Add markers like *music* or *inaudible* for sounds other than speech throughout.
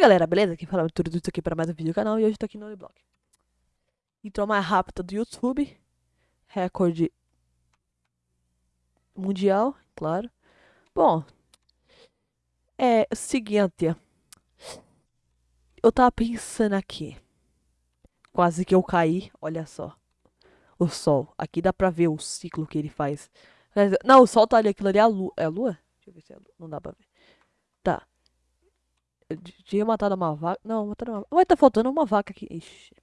aí galera, beleza? Quem fala tudo isso aqui para mais um vídeo do canal e hoje tô aqui no Oliblock. Entrou mais rápida do YouTube, recorde mundial, claro. Bom, é o seguinte, eu tava pensando aqui, quase que eu caí, olha só, o sol, aqui dá pra ver o ciclo que ele faz. Não, o sol tá ali, aquilo ali é a lua, é a lua? Deixa eu ver se é a lua, não dá pra ver. Tinha matado uma vaca. Não, mataram uma. Vai tá faltando uma vaca aqui. Ixi.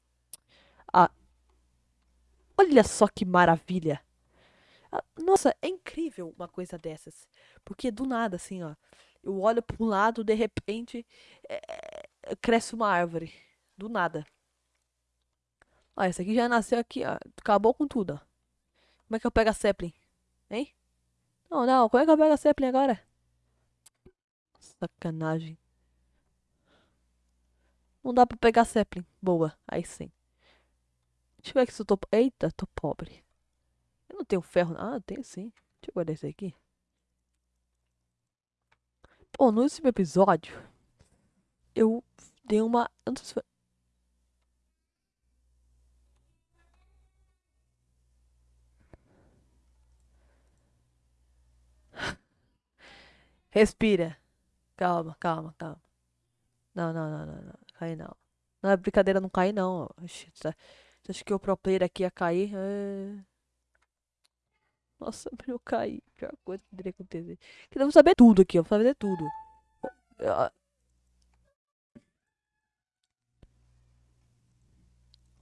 Ah. Olha só que maravilha. Ah, nossa, é incrível uma coisa dessas. Porque do nada, assim, ó. Eu olho para um lado, de repente. É, é, cresce uma árvore. Do nada. Ó, esse aqui já nasceu aqui, ó. Acabou com tudo, ó. Como é que eu pego a Zeppelin? Hein? Não, não. Como é que eu pego a Zeppelin agora? Sacanagem. Não dá pra pegar Zeppelin. Boa, aí sim. Deixa eu ver aqui se eu tô... Eita, tô pobre. Eu não tenho ferro. Ah, tenho sim. Deixa eu guardar isso aqui. Bom, no último episódio, eu dei uma... Eu não sei se foi... *laughs* Respira. Calma, calma, calma. Não, não, não, não, não. Cair não. Não é brincadeira, não cair não. Oxi, você acha que o pro player aqui ia cair? É... Nossa, *laughs* eu caí. Pior coisa que poderia acontecer. Que vou saber tudo aqui, eu vou saber tudo.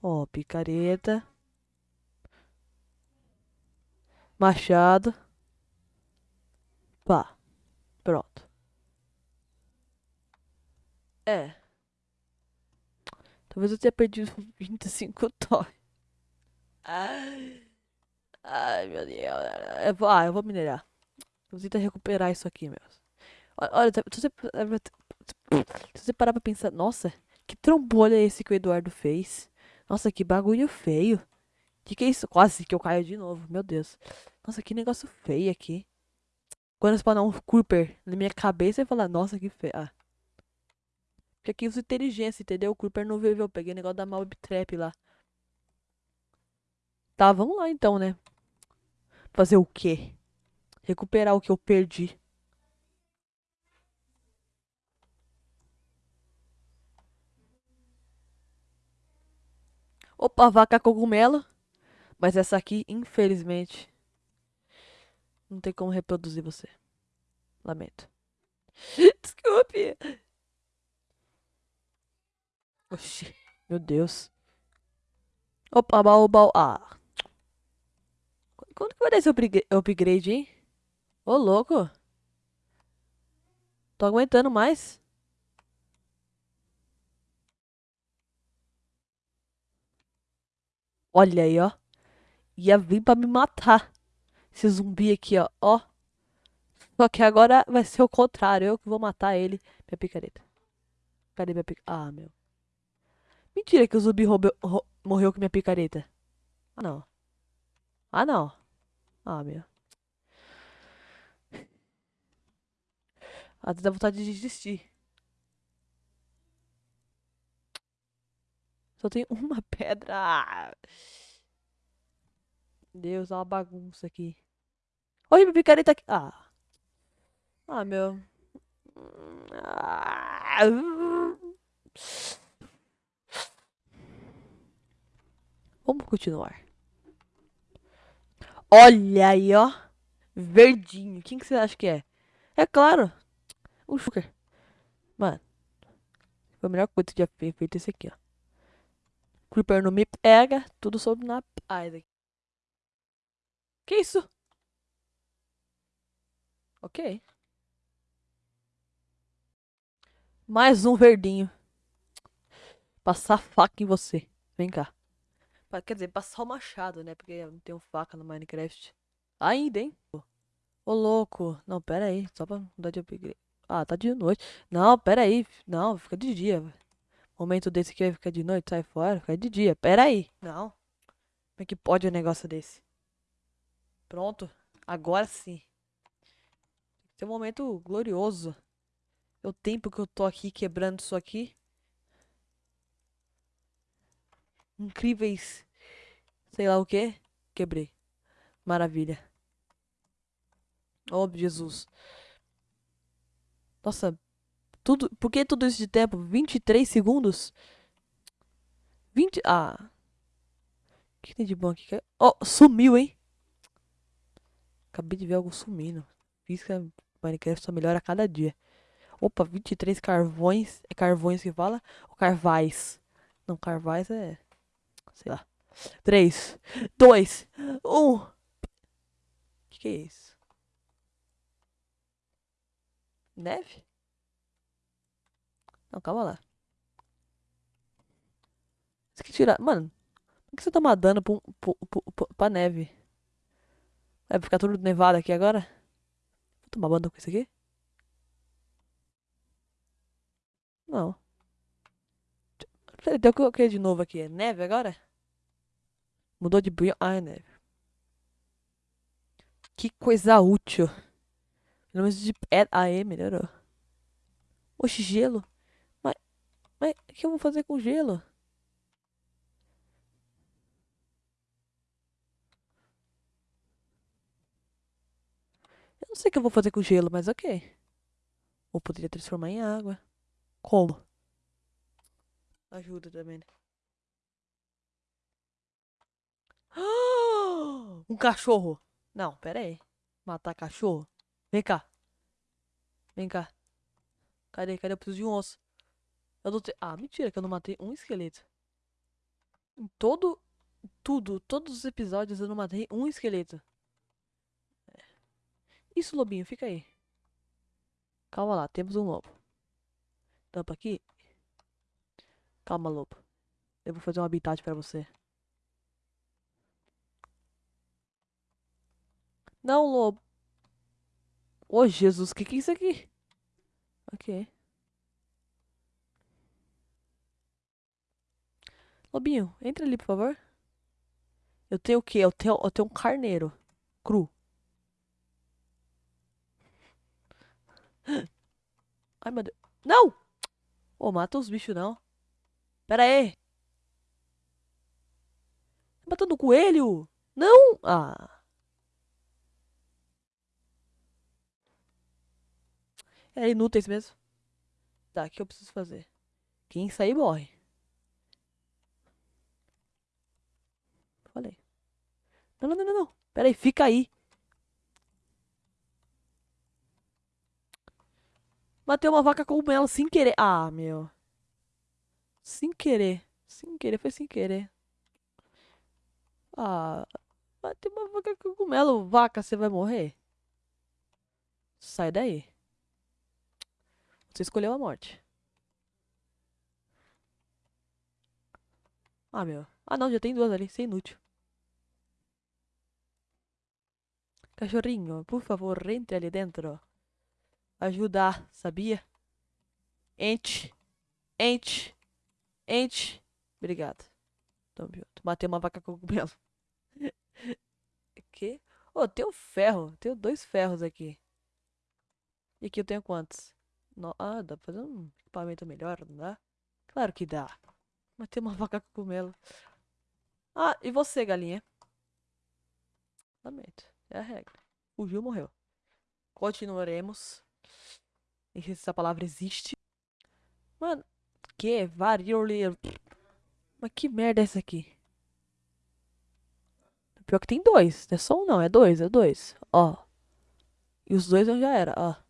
Ó, oh, picareta. Machado. Pá. Pronto. É. Talvez eu tenha perdido 25 toques. *laughs* Ai, ai, meu Deus. Eu vou, ah, eu vou minerar. Vou tentar recuperar isso aqui, meu. Olha, se você, se você parar pra pensar, nossa, que trombolha é esse que o Eduardo fez? Nossa, que bagulho feio. Que que é isso? Quase que eu caio de novo, meu Deus. Nossa, que negócio feio aqui. Quando spawnar um Cooper na minha cabeça, eu falar, nossa, que feio. Ah. Porque aqui usa inteligência, entendeu? O Creeper não veio, eu peguei o negócio da Mob Trap lá. Tá, vamos lá então, né? Fazer o quê? Recuperar o que eu perdi. Opa, vaca cogumelo. Mas essa aqui, infelizmente, não tem como reproduzir você. Lamento. *laughs* Desculpe. Oxi, meu Deus. Opa, baú, baú. Ah. Quando que vai dar esse upgrade, hein? Ô, louco. Tô aguentando mais. Olha aí, ó. Ia vir pra me matar. Esse zumbi aqui, ó. Ó. Só que agora vai ser o contrário. Eu que vou matar ele. Minha picareta. Cadê minha picareta? Ah, meu. Mentira que o zumbi roubeu, morreu com minha picareta. Ah, não. Ah, não. Ah, meu. Às vezes dá vontade de desistir. Só tem uma *laughs* pedra. Deus, é uma bagunça aqui. Oi, minha picareta aqui. Ah. Ah, meu. Ah. Vamos continuar. Olha aí, ó. Verdinho. Quem que você acha que é? É claro. O Sugar. Mano. Foi a melhor coisa que já fez feito esse aqui, ó. Creeper não me pega. Tudo sobre na paz aqui. Que isso? Ok. Mais um verdinho. Passar faca em você. Vem cá. Quer dizer, passar o machado, né? Porque eu não tenho faca no Minecraft. Ainda, hein? Ô, louco. Não, pera aí. Só pra mudar de upgrade. Ah, tá de noite. Não, pera aí. Não, fica de dia. Momento desse aqui vai ficar de noite, sai fora. Fica de dia. Pera aí. Não. Como é que pode um negócio desse? Pronto. Agora sim. Tem um momento glorioso. É o tempo que eu tô aqui quebrando isso aqui. Incríveis. Sei lá o que. Quebrei. Maravilha. Oh, Jesus. Nossa. Tudo, por que tudo isso de tempo? 23 segundos? 20. Ah. O que tem de bom aqui? Oh, sumiu, hein? Acabei de ver algo sumindo. Física Minecraft só melhora a cada dia. Opa, 23 carvões. É carvões que fala? Ou carvais? Não, carvais é. Sei lá. 3, 2, 1. Que que é isso? Neve? Não, calma lá. Isso que tirar. Mano, por que você toma dano pra, pra, pra neve? Vai ficar tudo nevado aqui agora? Vou tomar dano com isso aqui? Não. Tem o que de novo aqui? É neve agora? Mudou de brilho. Ah, é neve. Que coisa útil. Pelo menos de. É, aê, melhorou. Oxe, gelo. Mas. Mas o que eu vou fazer com gelo? Eu não sei o que eu vou fazer com gelo, mas ok. Ou poderia transformar em água. Como? Ajuda também, né? *gasps* Um cachorro. Não, pera aí. Matar cachorro? Vem cá. Vem cá. Cadê? Cadê? Eu preciso de um osso. Eu não. Ah, mentira que eu não matei um esqueleto. Em todo... Tudo, todos os episódios eu não matei um esqueleto. É. Isso, lobinho, fica aí. Calma lá, temos um lobo. Tampa aqui. Calma, lobo. Eu vou fazer um habitat pra você. Não, lobo. Ô, oh, Jesus, o que, que é isso aqui? Ok. Lobinho, entra ali, por favor. Eu tenho o quê? Eu tenho, eu tenho um carneiro. Cru. *gasps* Ai, meu Deus. Não! Ô, oh, mata os bichos, não. Pera aí. Tá matando o coelho? Não! Ah. É inúteis mesmo. Tá, o que eu preciso fazer? Quem sair morre. Falei. Não, não, não, não. Pera aí, fica aí. Matei uma vaca com ela sem querer. Ah, meu. Sem querer. Sem querer, foi sem querer. Ah. Matei uma vaca com cogumelo. Vaca, você vai morrer? Sai daí. Você escolheu a morte. Ah, meu. Ah, não, já tem duas ali. Isso é inútil. Cachorrinho, por favor, entre ali dentro. Ajudar, sabia? Ente. Ente. Ente. Obrigado. Tamo junto. Matei uma vaca com cogumelo. *laughs* que? Oh, tenho ferro. Tenho dois ferros aqui. E aqui eu tenho quantos? No... Ah, dá pra fazer um equipamento melhor, não dá? Claro que dá. Mas tem uma *laughs* vaca com cogumelo. Ah, e você, galinha? Lamento. É a regra. O Gil morreu. Continuaremos. Se essa palavra existe. Mano, que vario... Mas que merda é essa aqui? Pior que tem dois. Não é só um não, é dois, é dois. Ó. E os dois eu já era, ó.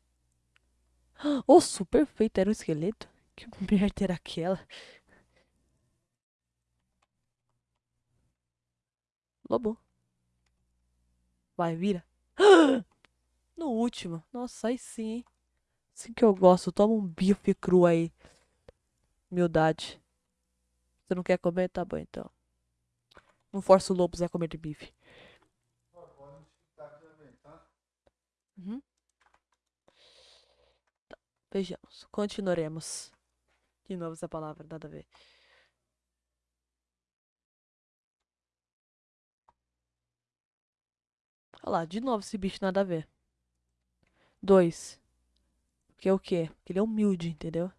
Osso, perfeito, era um esqueleto. Que merda era aquela? Lobo. Vai, vira. *gasps* No último. Nossa, aí sim, hein? Assim que eu gosto. Toma um bife cru aí. Humildade. Você não quer comer? Tá bom, então. Não força o lobo a comer de bife. Uhum. Vejamos. Continuaremos. De novo essa palavra, nada a ver. Olha lá, de novo esse bicho nada a ver. Dois. Porque é o quê? Porque ele é humilde, entendeu?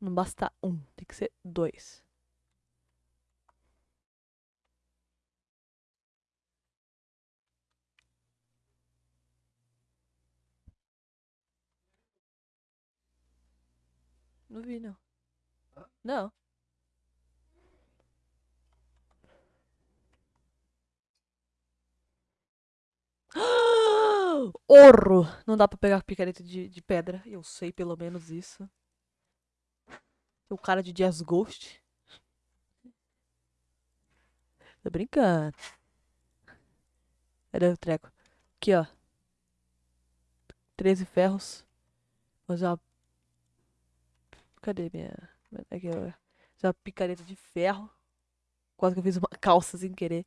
Não basta um, tem que ser dois. Não vi, não. Não. *gasps* Ouro! Não dá pra pegar picareta de, de pedra. Eu sei pelo menos isso. O cara de Jazz Ghost. Tô brincando. Cadê o treco? Aqui, ó. 13 ferros. Fazer uma... Cadê minha... Aqui, ó. Uma picareta de ferro. Quase que eu fiz uma calça sem querer.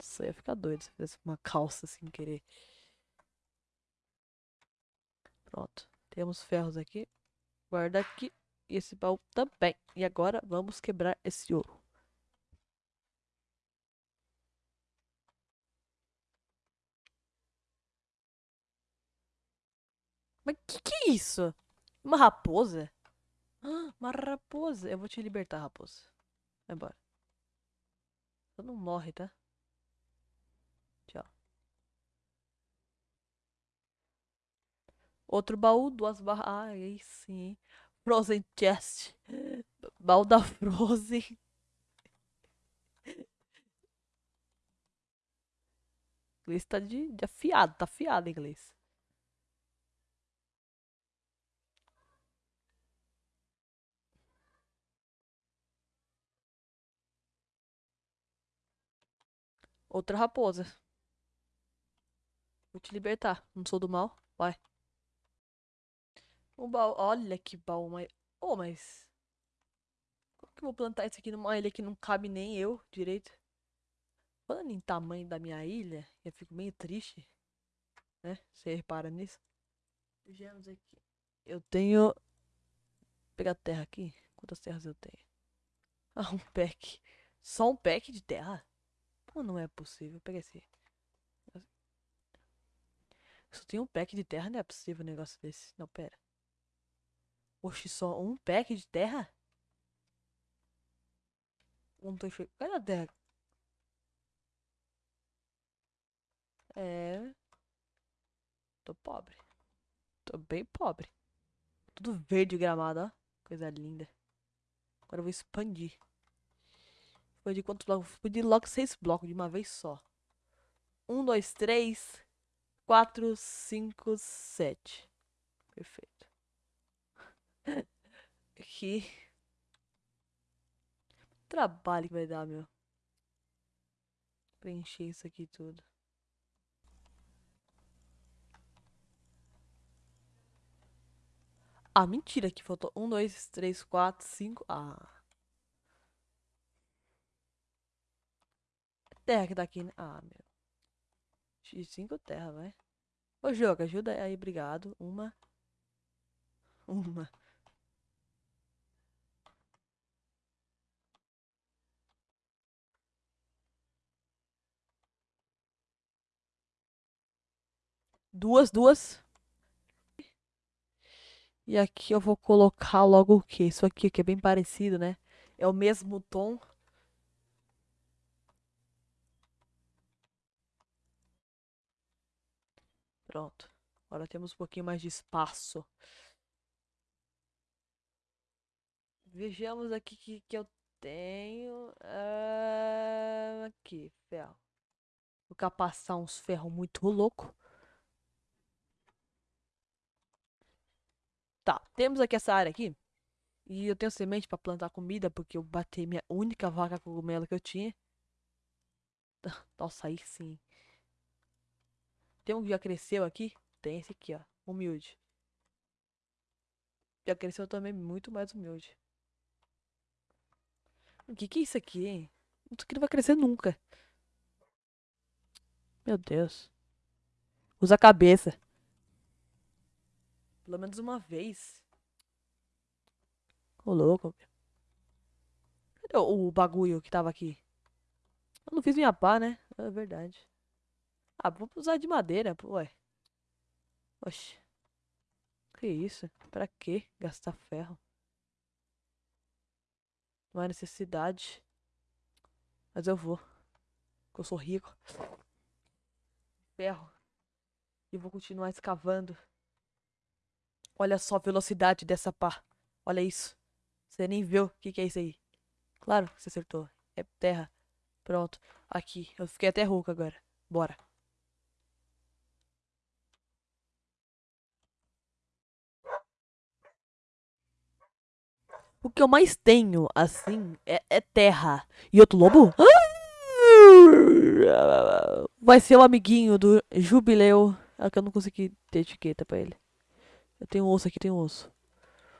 Isso ia ficar doido se eu fizesse uma calça sem querer. Pronto. Temos ferros aqui. Guarda aqui. E esse baú também. E agora vamos quebrar esse ouro. Mas que que é isso? Uma raposa? Uma raposa. Eu vou te libertar, raposa. Vai embora. Você não morre, tá? Tchau. Outro baú, duas barras. Ah, aí sim. Frozen Chest. Baú da Frozen. *laughs* inglês tá de, de afiado, tá afiado inglês. Outra raposa. Vou te libertar. Não sou do mal. Vai. Um baú. Olha que baú, mas. Oh, mas. Como que eu vou plantar isso aqui numa ilha que não cabe nem eu direito? Falando em tamanho da minha ilha, eu fico meio triste. Né? Você repara nisso? Vejamos aqui. Eu tenho. Vou pegar terra aqui. Quantas terras eu tenho? *laughs* Ah, um pack. Só um pack de terra? Não é possível. Pega esse. Só tem um pack de terra, não é possível um negócio desse. Não, pera. Oxi, só um pack de terra? Não tô enxergando. Cadê a terra? É. Tô pobre. Tô bem pobre. Tudo verde gramado, ó. Coisa linda. Agora eu vou expandir. Expandir quantos blocos? Expandir logo seis blocos de uma vez só. Um, dois, três, quatro, cinco, sete. Perfeito. *laughs* Que trabalho que vai dar, meu. Preencher isso aqui tudo. Ah, mentira que faltou. Um, dois, três, quatro, cinco. Ah. Terra que tá aqui, né? Ah, meu. X5 terra, vai. Ô, jogo, ajuda aí, obrigado. Uma. *laughs* Uma. Duas, duas. E aqui eu vou colocar logo o que? Isso aqui que é bem parecido, né? É o mesmo tom. Pronto. Agora temos um pouquinho mais de espaço. Vejamos aqui que, que eu tenho. Uh, aqui, ferro. Vou capaçar uns ferros muito louco. Tá, temos aqui essa área aqui. E eu tenho semente para plantar comida, porque eu batei minha única vaca cogumelo que eu tinha. *laughs* Nossa, aí sim. Tem um que já cresceu aqui? Tem esse aqui, ó. Humilde. Já cresceu também muito mais humilde. O que que é isso aqui, hein? Isso aqui não vai crescer nunca. Meu Deus. Usa a cabeça. Pelo menos uma vez. Ô, louco. Cadê o, o bagulho que tava aqui? Eu não fiz minha pá, né? É verdade. Ah, vou usar de madeira, pô, ué. Oxi. Que isso? Pra que gastar ferro? Não há necessidade. Mas eu vou. Porque eu sou rico. Ferro. E vou continuar escavando. Olha só a velocidade dessa pá. Olha isso. Você nem viu o que, que é isso aí. Claro que você acertou. É terra. Pronto. Aqui. Eu fiquei até rouco agora. Bora. O que eu mais tenho, assim, é, é terra. E outro lobo? Vai ser o amiguinho do jubileu. É que eu não consegui ter etiqueta pra ele. Eu tenho um osso aqui, tenho um osso.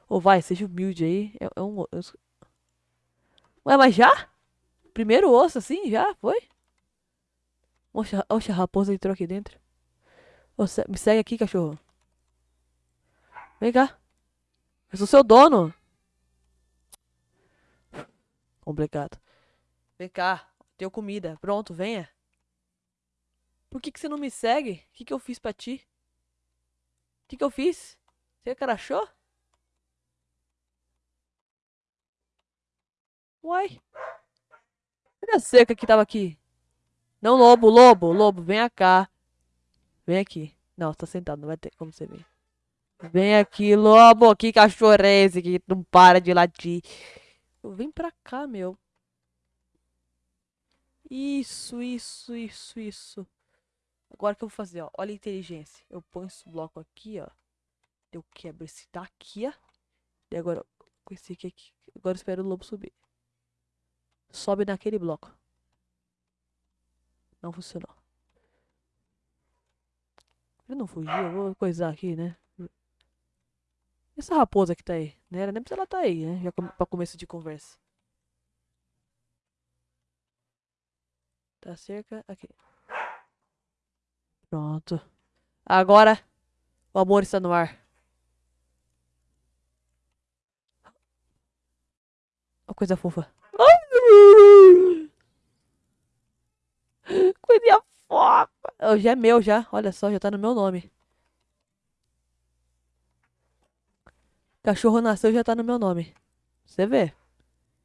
Ô, oh, vai, seja humilde aí. É, é um osso. Ué, mas já? Primeiro osso assim? Já? Foi? Oxa, oxa, a raposa entrou aqui dentro. Oxa, me segue aqui, cachorro. Vem cá. Eu sou seu dono. Complicado. Vem cá. Tenho comida. Pronto, venha. Por que, que você não me segue? O que, que eu fiz pra ti? O que, que eu fiz? Você carachou? Uai. Cadê a cerca que tava aqui? Não, lobo, lobo, lobo, vem cá. Vem aqui. Não, tá sentado, não vai ter como você vir. Vem aqui, lobo. Que cachorro é esse que não para de latir? Vem pra cá, meu. Isso, isso, isso, isso. Agora o que eu vou fazer, ó. Olha a inteligência. Eu ponho esse bloco aqui, ó. Eu quebro esse daqui, ó. E agora, com esse aqui, aqui. Agora eu espero o lobo subir. Sobe naquele bloco. Não funcionou. Ele não fugiu, eu vou coisar aqui, né? Essa raposa que tá aí, né? Nem pra ela tá aí, né? Já pra começo de conversa. Tá cerca aqui. Pronto. Agora, o amor está no ar. Uma coisa fofa. *laughs* Coisinha fofa. Já é meu, já. Olha só, já tá no meu nome. Cachorro nasceu já tá no meu nome. Você vê.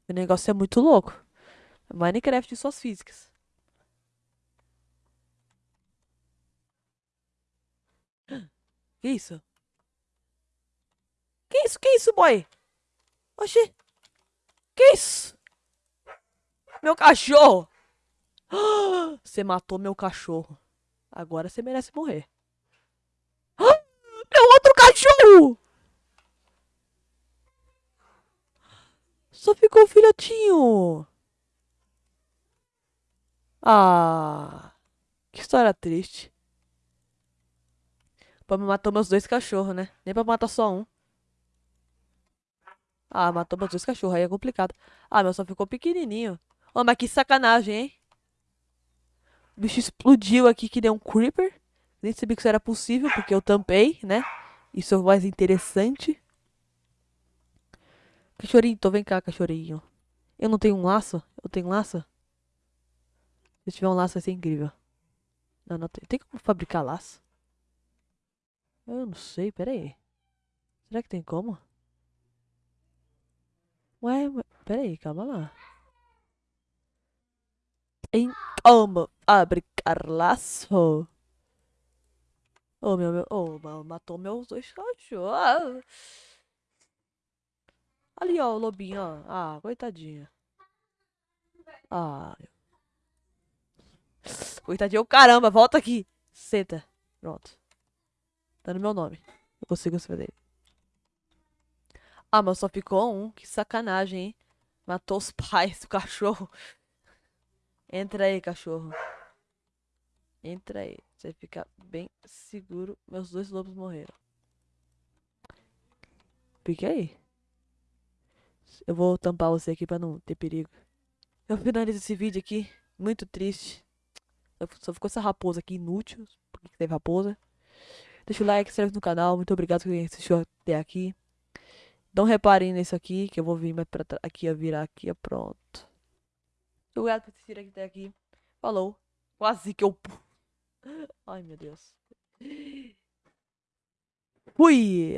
O negócio é muito louco. Minecraft e suas físicas. *gasps* Que isso? Que isso? Que isso, boy? Oxi. Que isso? Meu cachorro. *gasps* Você matou meu cachorro. Agora você merece morrer. *gasps* Meu outro cachorro! Só ficou um filhotinho. Ah, que história triste. Pô, me matou meus dois cachorros, né? Nem pra matar só um. Ah, matou meus dois cachorros, aí é complicado. Ah, meu só ficou pequenininho. Oh, mas que sacanagem, hein? O bicho explodiu aqui que deu um creeper. Nem sabia que isso era possível, porque eu tampei, né? Isso é o mais interessante. Cachorrinho, tô vem cá, cachorrinho. Eu não tenho um laço? Eu tenho um laço? Se tiver um laço vai ser incrível. Não, não tem. Tem como fabricar laço? Eu não sei, pera aí. Será que tem como? Ué, pera aí, calma lá. Tem como fabricar laço? Oh, meu, meu, oh, matou meus dois cachorros. Ali, ó, o lobinho, ó. Ah, coitadinha. Ah. Coitadinho, caramba, volta aqui. Senta. Pronto. Tá no meu nome. Eu consigo saber dele. Ah, mas só ficou um. Que sacanagem, hein? Matou os *laughs* pais do cachorro. Entra aí, cachorro. Entra aí. Você fica bem seguro. Meus dois lobos morreram. Fique aí. Eu vou tampar você aqui pra não ter perigo. Eu finalizo esse vídeo aqui. Muito triste. Só ficou essa raposa aqui inútil. Porque teve raposa. Deixa o like, se inscreve no canal. Muito obrigado quem assistiu até aqui. Não reparem nisso aqui, que eu vou vir mais pra aqui, a virar aqui, pronto. Obrigado por assistir aqui até aqui. Falou. Quase que eu... *laughs* Ai, meu Deus. Fui!